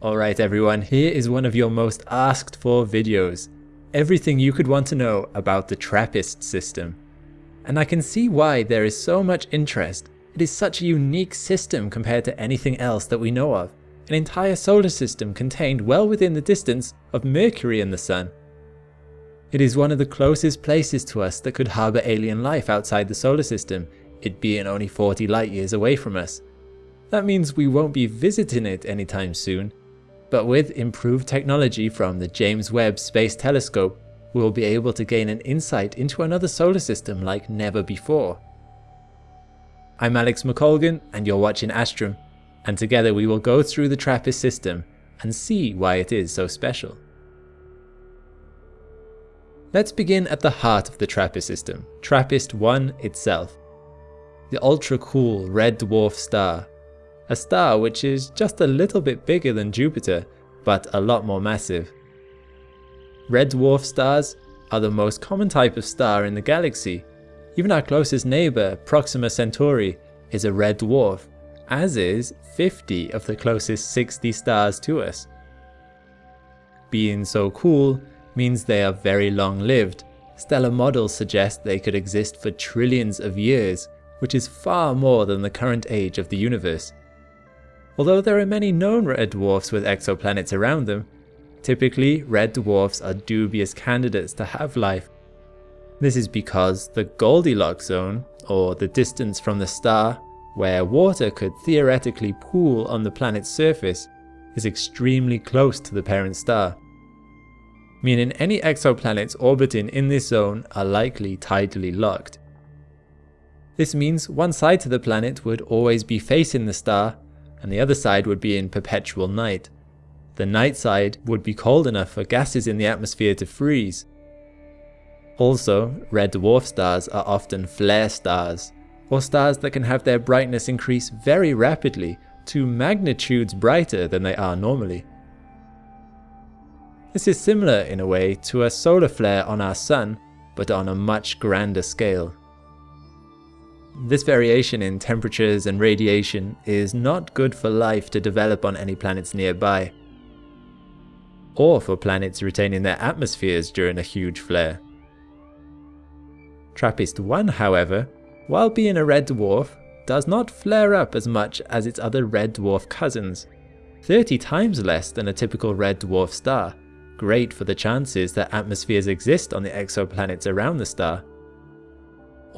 Alright everyone, here is one of your most asked for videos. Everything you could want to know about the TRAPPIST system. And I can see why there is so much interest. It is such a unique system compared to anything else that we know of. An entire solar system contained well within the distance of Mercury and the Sun. It is one of the closest places to us that could harbour alien life outside the solar system, it being only 40 light years away from us. That means we won't be visiting it anytime soon, but with improved technology from the James Webb Space Telescope, we will be able to gain an insight into another solar system like never before. I'm Alex McColgan and you're watching Astrum, and together we will go through the TRAPPIST system and see why it is so special. Let's begin at the heart of the TRAPPIST system, TRAPPIST-1 itself. The ultra cool red dwarf star a star which is just a little bit bigger than Jupiter, but a lot more massive. Red dwarf stars are the most common type of star in the galaxy. Even our closest neighbour, Proxima Centauri, is a red dwarf, as is 50 of the closest 60 stars to us. Being so cool means they are very long lived. Stellar models suggest they could exist for trillions of years, which is far more than the current age of the universe. Although there are many known red dwarfs with exoplanets around them, typically red dwarfs are dubious candidates to have life. This is because the Goldilocks zone, or the distance from the star where water could theoretically pool on the planet's surface, is extremely close to the parent star. Meaning any exoplanets orbiting in this zone are likely tidally locked. This means one side to the planet would always be facing the star and the other side would be in perpetual night. The night side would be cold enough for gases in the atmosphere to freeze. Also, red dwarf stars are often flare stars, or stars that can have their brightness increase very rapidly to magnitudes brighter than they are normally. This is similar in a way to a solar flare on our sun, but on a much grander scale. This variation in temperatures and radiation is not good for life to develop on any planets nearby, or for planets retaining their atmospheres during a huge flare. TRAPPIST-1 however, while being a red dwarf, does not flare up as much as its other red dwarf cousins, 30 times less than a typical red dwarf star, great for the chances that atmospheres exist on the exoplanets around the star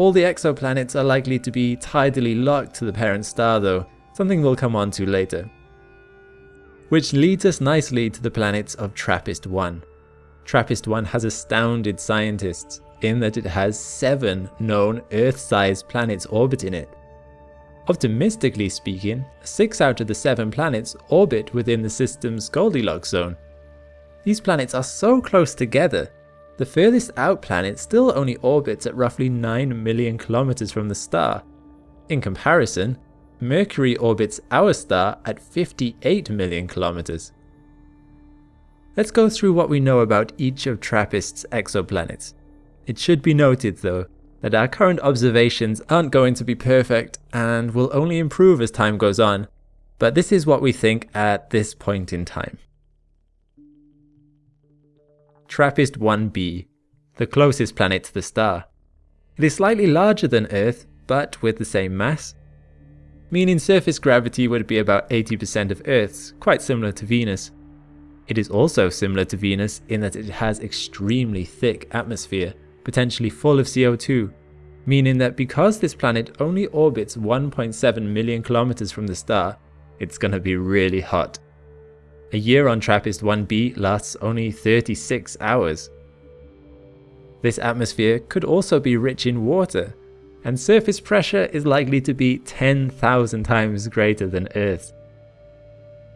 all the exoplanets are likely to be tidally locked to the parent star though, something we'll come on to later. Which leads us nicely to the planets of TRAPPIST-1. TRAPPIST-1 has astounded scientists in that it has 7 known Earth-sized planets orbiting it. Optimistically speaking, 6 out of the 7 planets orbit within the system's Goldilocks zone. These planets are so close together the furthest out planet still only orbits at roughly 9 million kilometers from the star. In comparison, Mercury orbits our star at 58 million kilometers. Let's go through what we know about each of TRAPPIST's exoplanets. It should be noted though, that our current observations aren't going to be perfect and will only improve as time goes on, but this is what we think at this point in time. TRAPPIST-1b, the closest planet to the star. It is slightly larger than Earth, but with the same mass, meaning surface gravity would be about 80% of Earth's, quite similar to Venus. It is also similar to Venus in that it has extremely thick atmosphere, potentially full of CO2, meaning that because this planet only orbits 1.7 million kilometers from the star, it's gonna be really hot. A year on TRAPPIST-1b lasts only 36 hours. This atmosphere could also be rich in water, and surface pressure is likely to be 10,000 times greater than Earth's.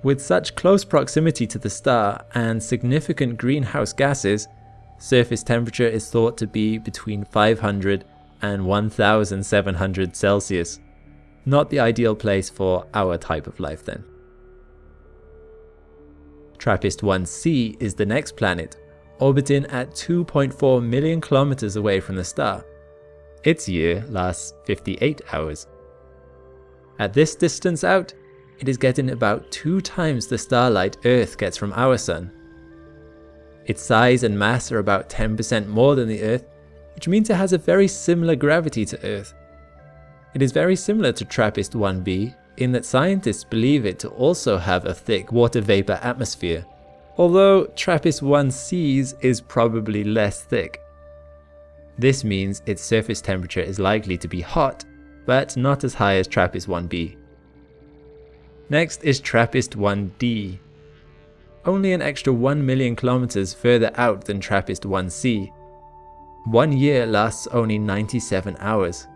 With such close proximity to the star and significant greenhouse gases, surface temperature is thought to be between 500 and 1700 Celsius. Not the ideal place for our type of life then. TRAPPIST-1c is the next planet, orbiting at 2.4 million kilometers away from the star. Its year lasts 58 hours. At this distance out, it is getting about two times the starlight Earth gets from our Sun. Its size and mass are about 10% more than the Earth, which means it has a very similar gravity to Earth. It is very similar to TRAPPIST-1b in that scientists believe it to also have a thick water vapor atmosphere, although TRAPPIST-1c's is probably less thick. This means its surface temperature is likely to be hot, but not as high as TRAPPIST-1b. Next is TRAPPIST-1d, only an extra 1 million kilometers further out than TRAPPIST-1c. One year lasts only 97 hours.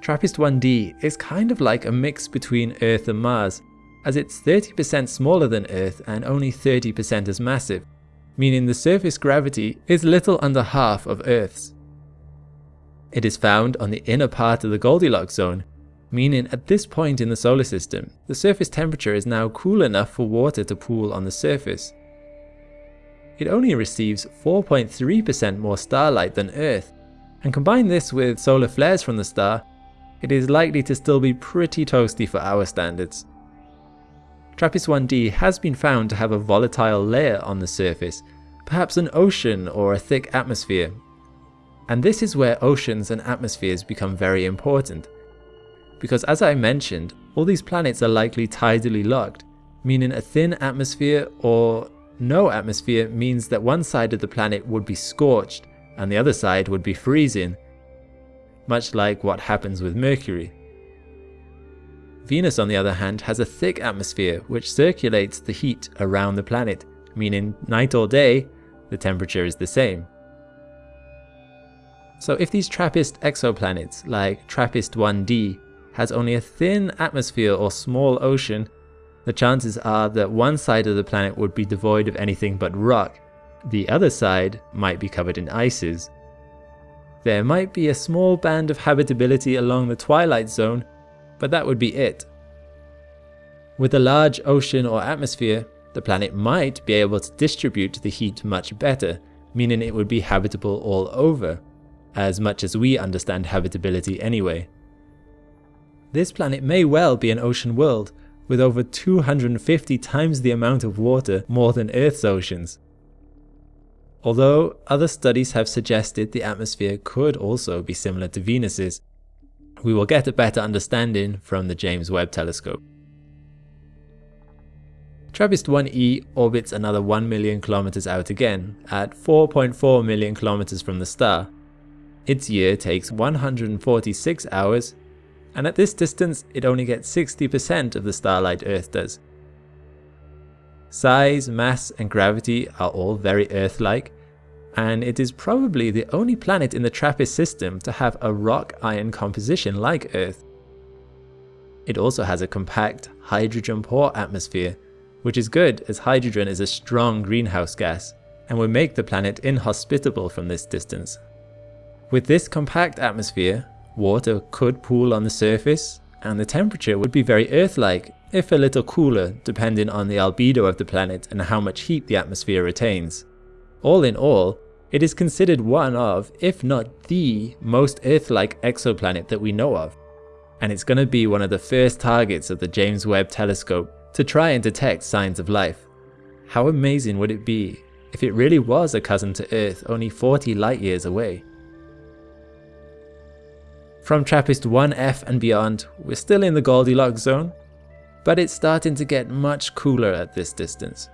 TRAPPIST-1d is kind of like a mix between Earth and Mars, as it's 30% smaller than Earth and only 30% as massive, meaning the surface gravity is little under half of Earth's. It is found on the inner part of the Goldilocks zone, meaning at this point in the solar system, the surface temperature is now cool enough for water to pool on the surface. It only receives 4.3% more starlight than Earth, and combine this with solar flares from the star, it is likely to still be pretty toasty for our standards. TRAPPIST-1d has been found to have a volatile layer on the surface, perhaps an ocean or a thick atmosphere. And this is where oceans and atmospheres become very important. Because as I mentioned, all these planets are likely tidally locked, meaning a thin atmosphere or no atmosphere means that one side of the planet would be scorched and the other side would be freezing, much like what happens with Mercury. Venus on the other hand has a thick atmosphere which circulates the heat around the planet, meaning night or day, the temperature is the same. So if these TRAPPIST exoplanets like TRAPPIST-1d has only a thin atmosphere or small ocean, the chances are that one side of the planet would be devoid of anything but rock, the other side might be covered in ices, there might be a small band of habitability along the twilight zone, but that would be it. With a large ocean or atmosphere, the planet might be able to distribute the heat much better, meaning it would be habitable all over, as much as we understand habitability anyway. This planet may well be an ocean world, with over 250 times the amount of water more than Earth's oceans although other studies have suggested the atmosphere could also be similar to Venus's. We will get a better understanding from the James Webb Telescope. TRAPPIST-1e orbits another 1 million kilometers out again, at 4.4 million kilometers from the star. Its year takes 146 hours, and at this distance it only gets 60% of the starlight Earth does. Size, mass and gravity are all very Earth-like, and it is probably the only planet in the TRAPPIST system to have a rock-iron composition like Earth. It also has a compact, hydrogen-poor atmosphere, which is good as hydrogen is a strong greenhouse gas, and would make the planet inhospitable from this distance. With this compact atmosphere, water could pool on the surface, and the temperature would be very Earth-like, if a little cooler depending on the albedo of the planet and how much heat the atmosphere retains. All in all, it is considered one of, if not the, most Earth-like exoplanet that we know of. And it's going to be one of the first targets of the James Webb Telescope to try and detect signs of life. How amazing would it be if it really was a cousin to Earth only 40 light years away? From TRAPPIST-1F and beyond, we're still in the Goldilocks zone, but it's starting to get much cooler at this distance.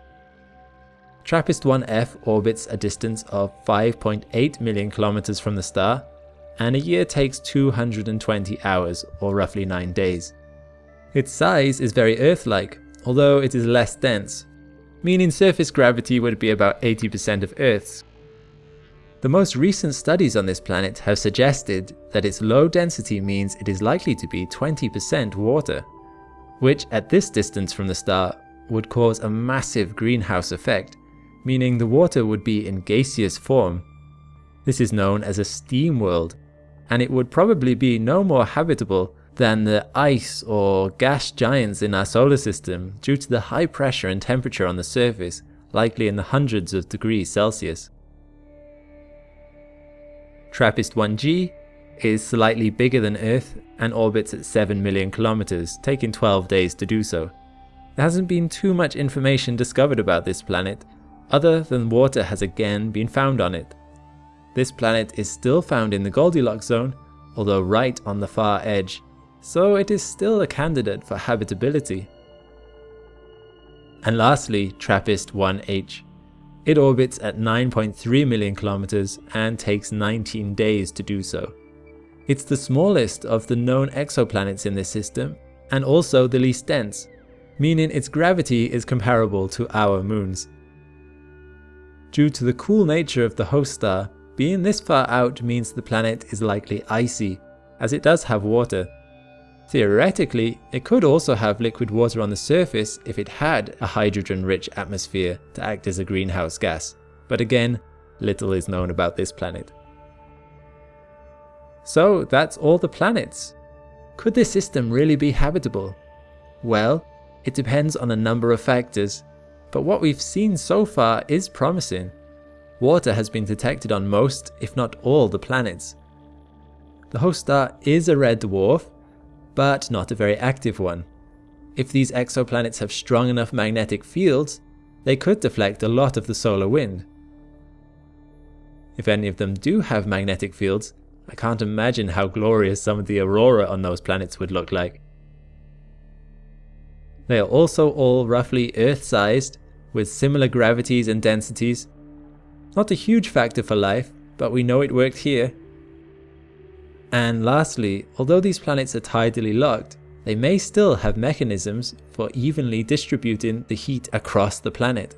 TRAPPIST-1F orbits a distance of 5.8 million kilometers from the star, and a year takes 220 hours, or roughly 9 days. Its size is very Earth-like, although it is less dense, meaning surface gravity would be about 80% of Earth's. The most recent studies on this planet have suggested that its low density means it is likely to be 20% water, which at this distance from the star would cause a massive greenhouse effect meaning the water would be in gaseous form. This is known as a steam world, and it would probably be no more habitable than the ice or gas giants in our solar system due to the high pressure and temperature on the surface, likely in the hundreds of degrees Celsius. TRAPPIST-1G is slightly bigger than Earth and orbits at 7 million kilometers, taking 12 days to do so. There hasn't been too much information discovered about this planet, other than water has again been found on it. This planet is still found in the Goldilocks zone, although right on the far edge, so it is still a candidate for habitability. And lastly, TRAPPIST-1H. It orbits at 9.3 million kilometers and takes 19 days to do so. It's the smallest of the known exoplanets in this system, and also the least dense, meaning its gravity is comparable to our moons. Due to the cool nature of the host star, being this far out means the planet is likely icy, as it does have water. Theoretically, it could also have liquid water on the surface if it had a hydrogen-rich atmosphere to act as a greenhouse gas, but again, little is known about this planet. So that's all the planets. Could this system really be habitable? Well, it depends on a number of factors, but what we've seen so far is promising. Water has been detected on most, if not all, the planets. The host star is a red dwarf, but not a very active one. If these exoplanets have strong enough magnetic fields, they could deflect a lot of the solar wind. If any of them do have magnetic fields, I can't imagine how glorious some of the aurora on those planets would look like. They are also all roughly Earth-sized, with similar gravities and densities. Not a huge factor for life, but we know it worked here. And lastly, although these planets are tidally locked, they may still have mechanisms for evenly distributing the heat across the planet.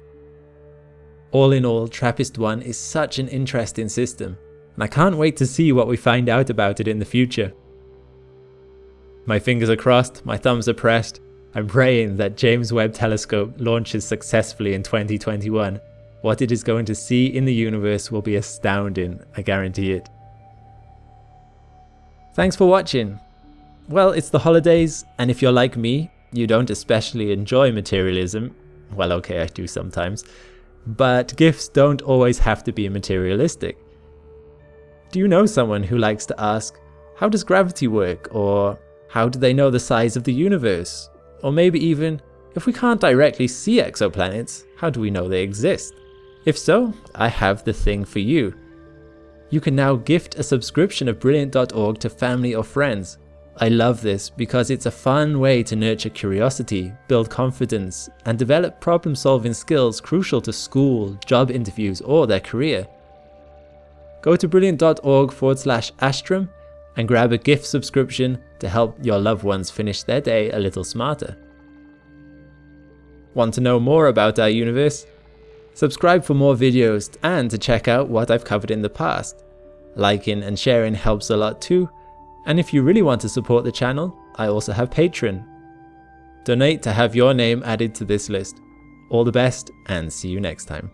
All in all, TRAPPIST-1 is such an interesting system, and I can't wait to see what we find out about it in the future. My fingers are crossed, my thumbs are pressed, I'm praying that James Webb Telescope launches successfully in 2021. What it is going to see in the universe will be astounding, I guarantee it. Thanks for watching. Well, it's the holidays, and if you're like me, you don't especially enjoy materialism. Well, okay, I do sometimes. But gifts don't always have to be materialistic. Do you know someone who likes to ask, how does gravity work? Or how do they know the size of the universe? Or maybe even, if we can't directly see exoplanets, how do we know they exist? If so, I have the thing for you. You can now gift a subscription of Brilliant.org to family or friends. I love this because it's a fun way to nurture curiosity, build confidence, and develop problem solving skills crucial to school, job interviews, or their career. Go to brilliant.org forward slash Astrum and grab a gift subscription to help your loved ones finish their day a little smarter. Want to know more about our universe? Subscribe for more videos and to check out what I've covered in the past. Liking and sharing helps a lot too, and if you really want to support the channel, I also have Patreon. Donate to have your name added to this list. All the best and see you next time.